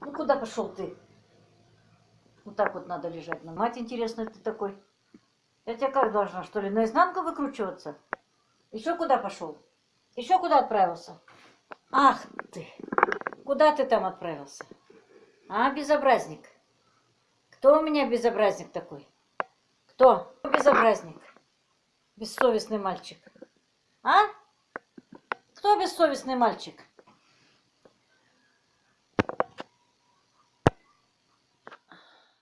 куда пошел ты? Вот так вот надо лежать. На мать интересно, ты такой. Я тебя как должна, что ли, наизнанку выкручиваться? Еще куда пошел? Еще куда отправился? Ах ты! Куда ты там отправился? А, безобразник? Кто у меня безобразник такой? Кто? Безобразник. Бессовестный мальчик. А? Кто бессовестный мальчик?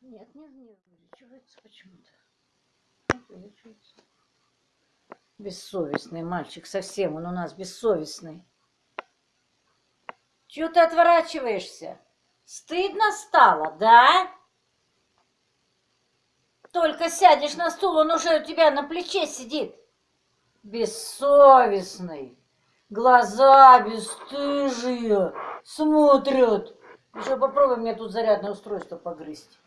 Нет, не, не увеличивается почему-то. Увеличивается. Бессовестный мальчик, совсем он у нас бессовестный. Чего ты отворачиваешься? Стыдно стало, да? Только сядешь на стул, он уже у тебя на плече сидит. Бессовестный. Глаза бесстыжие смотрят. Еще попробуй мне тут зарядное устройство погрызть.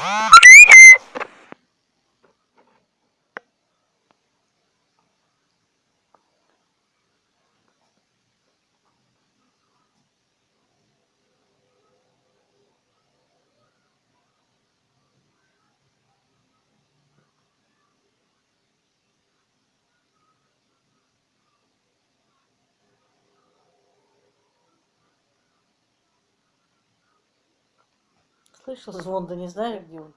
Ah! Слышал звон, да не знаю, где он.